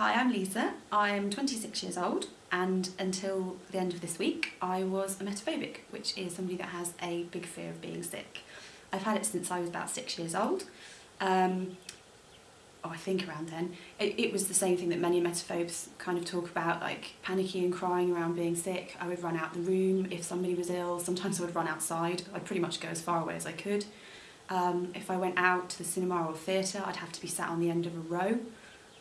Hi, I'm Lisa. I'm 26 years old and until the end of this week I was an emetophobic, which is somebody that has a big fear of being sick. I've had it since I was about six years old. Um, oh, I think around then. It, it was the same thing that many emetophobes kind of talk about, like panicky and crying around being sick. I would run out the room if somebody was ill. Sometimes I would run outside. I'd pretty much go as far away as I could. Um, if I went out to the cinema or theatre, I'd have to be sat on the end of a row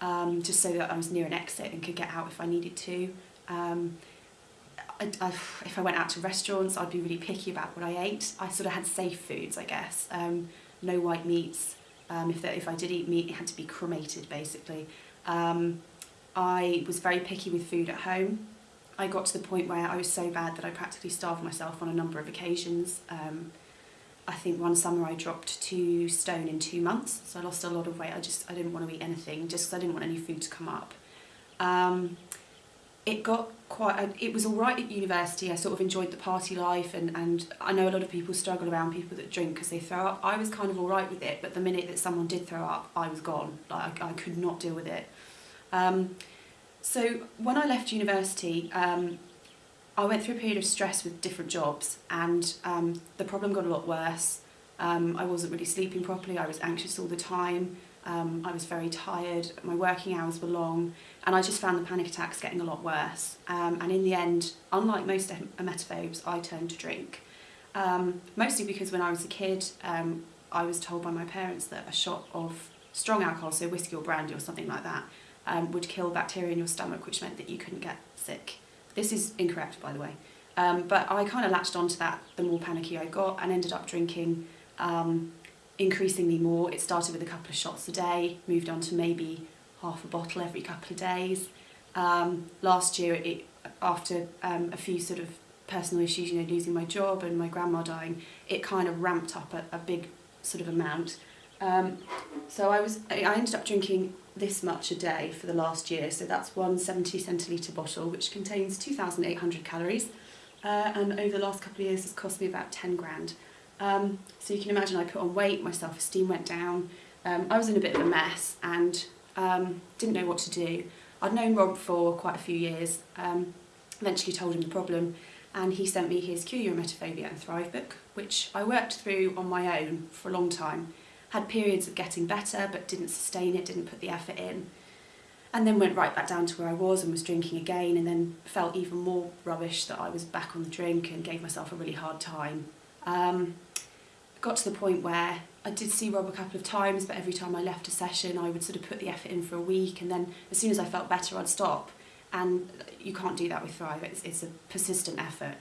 um, just so that I was near an exit and could get out if I needed to. Um, I, I, if I went out to restaurants, I'd be really picky about what I ate. I sort of had safe foods, I guess. Um, no white meats. Um, if, if I did eat meat, it had to be cremated, basically. Um, I was very picky with food at home. I got to the point where I was so bad that I practically starved myself on a number of occasions. I think one summer I dropped two stone in two months, so I lost a lot of weight. I just I didn't want to eat anything, just because I didn't want any food to come up. Um, it got quite, it was all right at university. I sort of enjoyed the party life and, and I know a lot of people struggle around people that drink because they throw up. I was kind of all right with it, but the minute that someone did throw up, I was gone. Like I, I could not deal with it. Um, so when I left university, um, I went through a period of stress with different jobs and um, the problem got a lot worse. Um, I wasn't really sleeping properly, I was anxious all the time, um, I was very tired, my working hours were long, and I just found the panic attacks getting a lot worse. Um, and in the end, unlike most emetophobes, I turned to drink. Um, mostly because when I was a kid, um, I was told by my parents that a shot of strong alcohol, so whiskey or brandy or something like that, um, would kill bacteria in your stomach, which meant that you couldn't get sick. This is incorrect, by the way. Um, but I kind of latched onto that the more panicky I got and ended up drinking um, increasingly more. It started with a couple of shots a day, moved on to maybe half a bottle every couple of days. Um, last year, it, after um, a few sort of personal issues, you know, losing my job and my grandma dying, it kind of ramped up a, a big sort of amount. Um, so I was, I ended up drinking this much a day for the last year. So that's one 70 centilitre bottle, which contains 2,800 calories. Uh, and over the last couple of years, it's cost me about 10 grand. Um, so you can imagine I put on weight, my self-esteem went down. Um, I was in a bit of a mess and um, didn't know what to do. I'd known Rob for quite a few years, um, eventually told him the problem and he sent me his Cure Your Emetophobia and Thrive book, which I worked through on my own for a long time. Had periods of getting better but didn't sustain it, didn't put the effort in. And then went right back down to where I was and was drinking again and then felt even more rubbish that I was back on the drink and gave myself a really hard time. Um, got to the point where I did see Rob a couple of times, but every time I left a session, I would sort of put the effort in for a week, and then as soon as I felt better, I'd stop. And you can't do that with Thrive, it's, it's a persistent effort.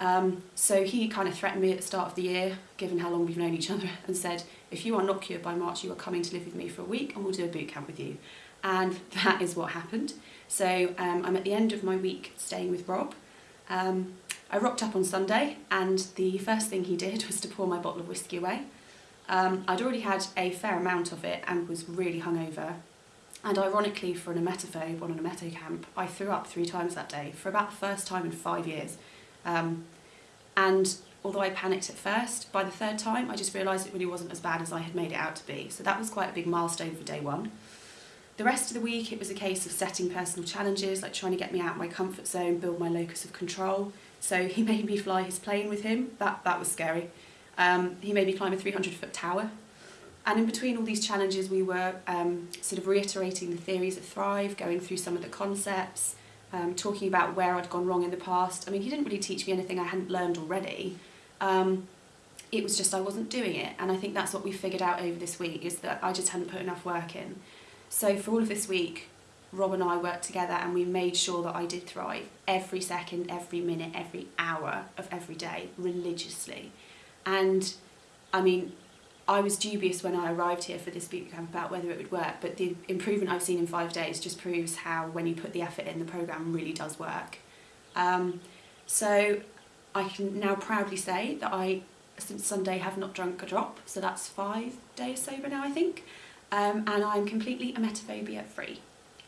Um, so he kind of threatened me at the start of the year, given how long we've known each other, and said, if you are not cured by March, you are coming to live with me for a week and we'll do a boot camp with you. And that is what happened. So um, I'm at the end of my week staying with Rob. Um, I rocked up on Sunday and the first thing he did was to pour my bottle of whiskey away. Um, I'd already had a fair amount of it and was really hungover. And ironically, for an emetophobe on an emeto camp, I threw up three times that day for about the first time in five years. Um, and although I panicked at first, by the third time I just realised it really wasn't as bad as I had made it out to be. So that was quite a big milestone for day one. The rest of the week it was a case of setting personal challenges, like trying to get me out of my comfort zone, build my locus of control. So he made me fly his plane with him, that, that was scary. Um, he made me climb a 300 foot tower. And in between all these challenges, we were um, sort of reiterating the theories of Thrive, going through some of the concepts, um, talking about where I'd gone wrong in the past. I mean, he didn't really teach me anything I hadn't learned already. Um, it was just I wasn't doing it. And I think that's what we figured out over this week, is that I just hadn't put enough work in. So for all of this week, Rob and I worked together and we made sure that I did thrive every second, every minute, every hour of every day, religiously. And I mean, I was dubious when I arrived here for this boot camp about whether it would work, but the improvement I've seen in five days just proves how when you put the effort in, the programme really does work. Um, so I can now proudly say that I, since Sunday, have not drunk a drop, so that's five days sober now, I think. Um, and I'm completely emetophobia free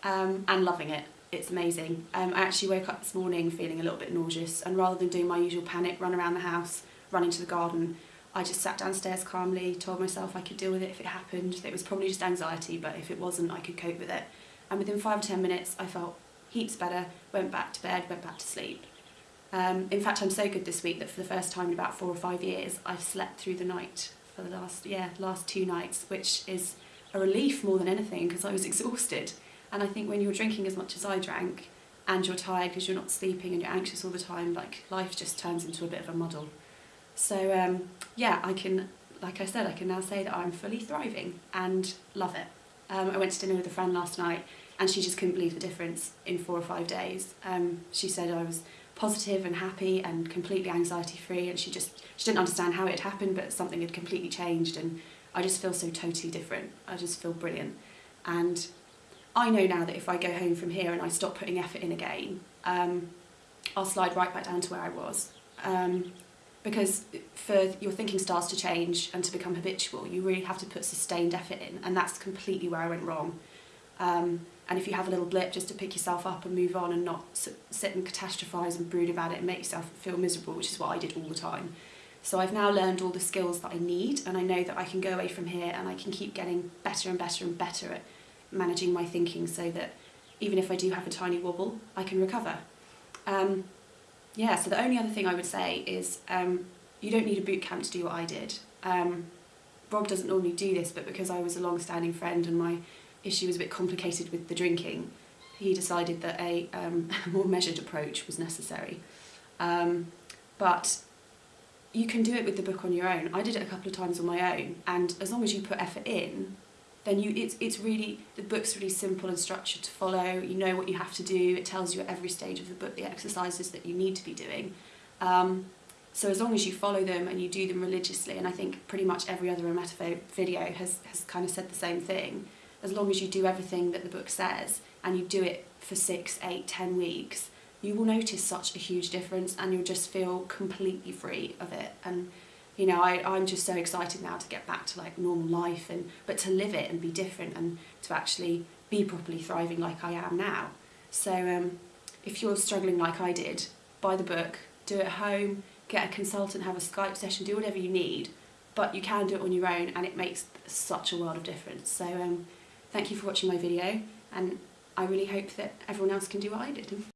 um, and loving it. It's amazing. Um, I actually woke up this morning feeling a little bit nauseous and rather than doing my usual panic run around the house, run into the garden, I just sat downstairs calmly, told myself I could deal with it if it happened. It was probably just anxiety, but if it wasn't, I could cope with it. and within five or ten minutes I felt heaps better, went back to bed, went back to sleep. Um, in fact, I'm so good this week that for the first time in about four or five years, I've slept through the night for the last yeah last two nights, which is a relief more than anything because I was exhausted. And I think when you're drinking as much as I drank, and you're tired because you're not sleeping and you're anxious all the time, like life just turns into a bit of a muddle. So um, yeah, I can, like I said, I can now say that I'm fully thriving and love it. Um, I went to dinner with a friend last night and she just couldn't believe the difference in four or five days. Um, she said I was positive and happy and completely anxiety free and she just she didn't understand how it had happened but something had completely changed and I just feel so totally different. I just feel brilliant. And I know now that if I go home from here and I stop putting effort in again, um, I'll slide right back down to where I was. Um, because for your thinking starts to change and to become habitual, you really have to put sustained effort in, and that's completely where I went wrong. Um, and if you have a little blip, just to pick yourself up and move on and not sit and catastrophise and brood about it and make yourself feel miserable, which is what I did all the time. So I've now learned all the skills that I need, and I know that I can go away from here and I can keep getting better and better and better at managing my thinking so that even if I do have a tiny wobble, I can recover. Um, yeah, so the only other thing I would say is um, you don't need a boot camp to do what I did. Um, Rob doesn't normally do this, but because I was a long-standing friend and my issue was a bit complicated with the drinking, he decided that a um, more measured approach was necessary. Um, but you can do it with the book on your own. I did it a couple of times on my own, and as long as you put effort in, then you it's it's really the book's really simple and structured to follow. You know what you have to do. It tells you at every stage of the book the exercises that you need to be doing. Um, so as long as you follow them and you do them religiously, and I think pretty much every other Emetophobe video has, has kind of said the same thing, as long as you do everything that the book says and you do it for six, eight, ten weeks, you will notice such a huge difference and you'll just feel completely free of it. And you know, I, I'm just so excited now to get back to like normal life and but to live it and be different and to actually be properly thriving like I am now. So um, if you're struggling like I did, buy the book, do it at home, get a consultant, have a Skype session, do whatever you need, but you can do it on your own and it makes such a world of difference. So um, thank you for watching my video and I really hope that everyone else can do what I did.